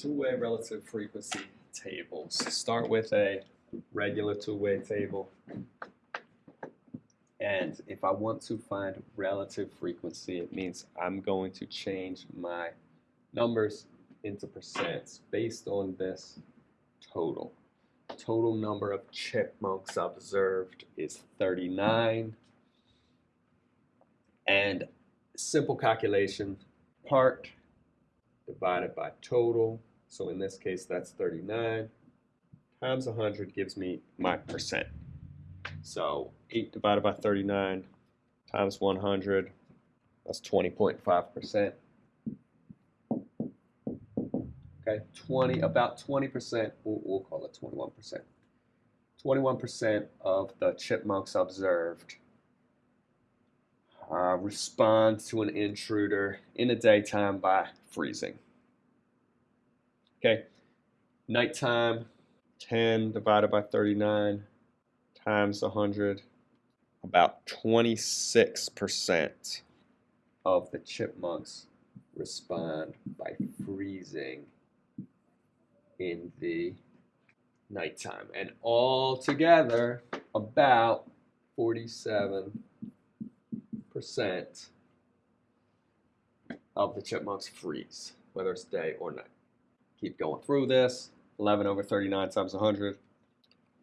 two-way relative frequency tables. Start with a regular two-way table. And if I want to find relative frequency, it means I'm going to change my numbers into percents based on this total. Total number of chipmunks observed is 39. And simple calculation, part divided by total. So in this case, that's 39 times 100 gives me my percent. So 8 divided by 39 times 100, that's 20.5%. Okay, 20, about 20%, we'll, we'll call it 21%. 21% of the chipmunks observed uh, respond to an intruder in the daytime by freezing. Okay, nighttime, 10 divided by 39 times 100, about 26% of the chipmunks respond by freezing in the nighttime. And all together, about 47% of the chipmunks freeze, whether it's day or night. Keep going through this. 11 over 39 times 100.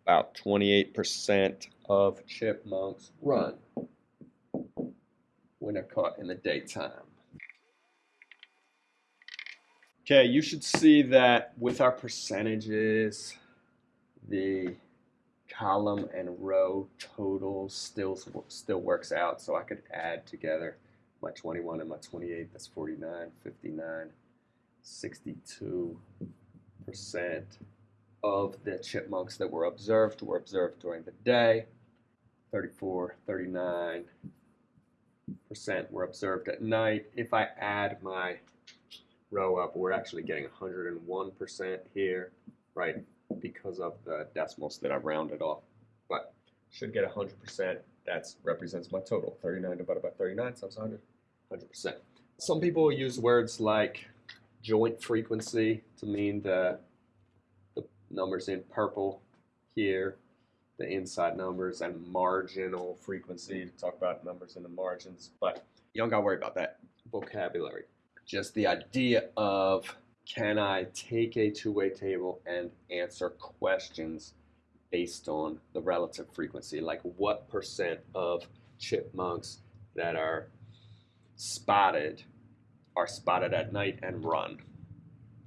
About 28% of chipmunks run when they're caught in the daytime. Okay, you should see that with our percentages, the column and row totals still still works out. So I could add together my 21 and my 28. That's 49, 59, 62 percent of the chipmunks that were observed were observed during the day. 34, 39 percent were observed at night. If I add my row up, we're actually getting 101% here, right, because of the decimals that I rounded off. But should get 100%. That represents my total. 39 divided by 39 times 100, 100%. Some people use words like joint frequency to mean the, the numbers in purple here, the inside numbers, and marginal frequency to talk about numbers in the margins. But you don't got to worry about that vocabulary just the idea of can I take a two-way table and answer questions based on the relative frequency, like what percent of chipmunks that are spotted are spotted at night and run.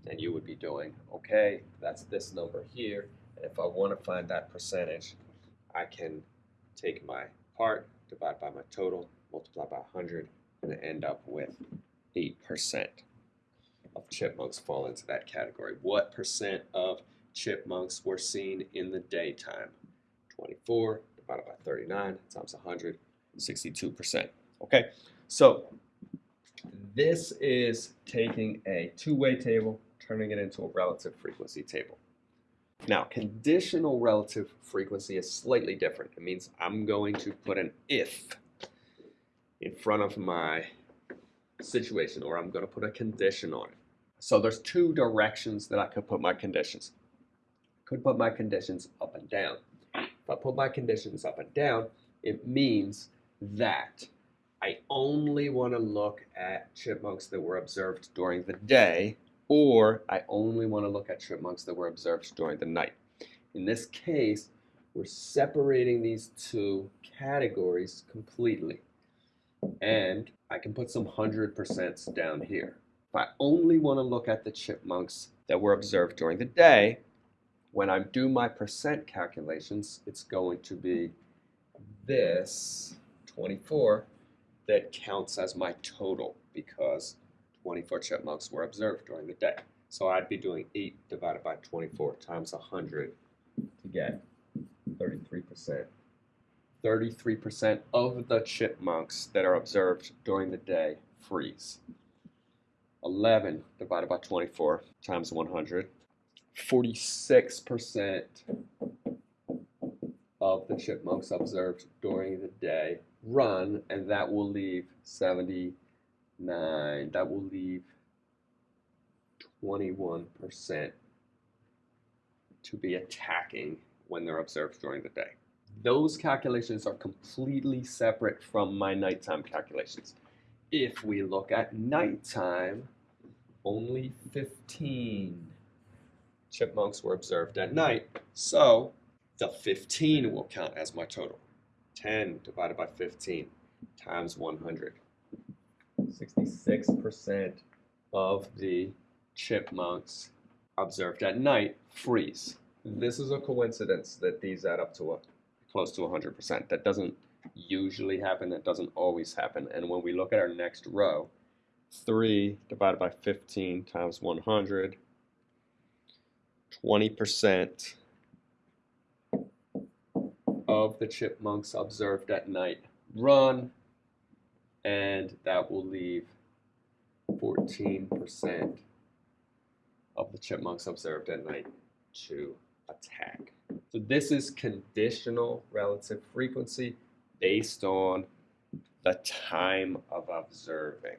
And you would be doing, okay, that's this number here. And if I want to find that percentage, I can take my part, divide by my total, multiply by 100, and end up with 8% of chipmunks fall into that category. What percent of chipmunks were seen in the daytime? 24 divided by 39 times 100, 62%. Okay, so this is taking a two-way table, turning it into a relative frequency table. Now, conditional relative frequency is slightly different. It means I'm going to put an if in front of my situation or I'm going to put a condition on it. So there's two directions that I could put my conditions. I could put my conditions up and down. If I put my conditions up and down, it means that I only want to look at chipmunks that were observed during the day or I only want to look at chipmunks that were observed during the night. In this case, we're separating these two categories completely. And I can put some hundred percents down here. If I only want to look at the chipmunks that were observed during the day, when I do my percent calculations, it's going to be this 24 that counts as my total because 24 chipmunks were observed during the day. So I'd be doing 8 divided by 24 times 100 to get 33%. 33% of the chipmunks that are observed during the day freeze. 11 divided by 24 times 100. 46% of the chipmunks observed during the day run, and that will leave 79. That will leave 21% to be attacking when they're observed during the day. Those calculations are completely separate from my nighttime calculations. If we look at nighttime, only 15 chipmunks were observed at night. So the 15 will count as my total. 10 divided by 15 times 100. 66% of the chipmunks observed at night freeze. This is a coincidence that these add up to a, close to 100%. That doesn't usually happen, that doesn't always happen. And when we look at our next row, 3 divided by 15 times 100, 20% of the chipmunks observed at night run, and that will leave 14% of the chipmunks observed at night to attack. So this is conditional relative frequency based on the time of observing.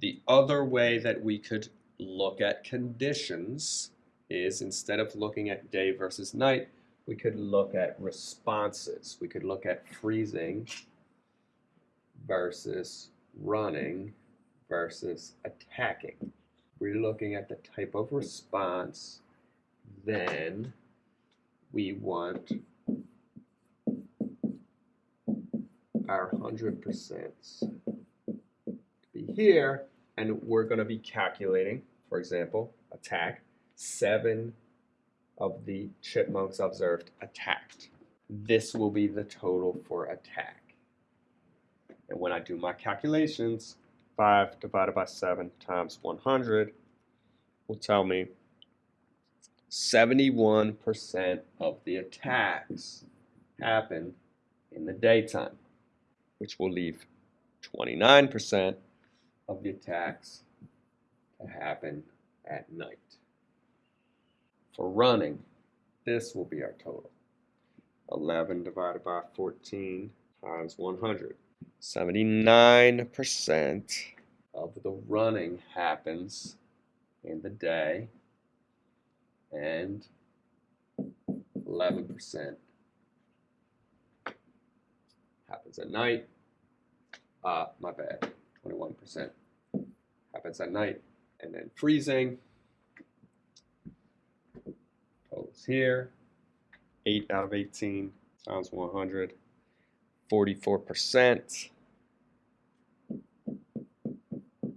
The other way that we could look at conditions is instead of looking at day versus night, we could look at responses. We could look at freezing versus running versus attacking. We're looking at the type of response, then we want our 100% to be here, and we're going to be calculating, for example, attack, seven of the chipmunks observed attacked. This will be the total for attack. And when I do my calculations, 5 divided by 7 times 100 will tell me 71% of the attacks happen in the daytime, which will leave 29% of the attacks to happen at night. For running, this will be our total. 11 divided by 14 times 100. 79% of the running happens in the day and 11% happens at night. Uh, my bad, 21% happens at night. And then freezing, here, 8 out of 18 times 100, 44%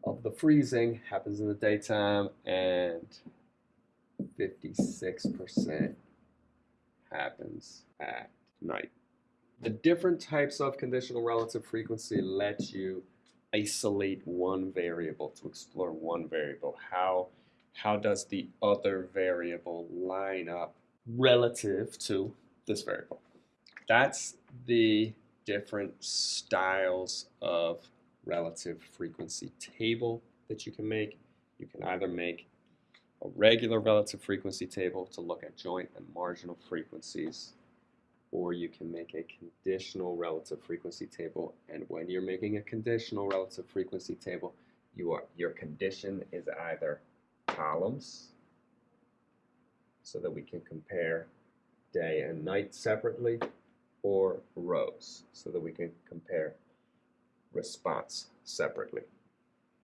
of the freezing happens in the daytime and 56% happens at night. The different types of conditional relative frequency let you isolate one variable to explore one variable. How, how does the other variable line up relative to this variable? That's the different styles of relative frequency table that you can make. You can either make a regular relative frequency table to look at joint and marginal frequencies, or you can make a conditional relative frequency table. And when you're making a conditional relative frequency table, you are, your condition is either columns, so that we can compare day and night separately, or rows so that we can compare response separately.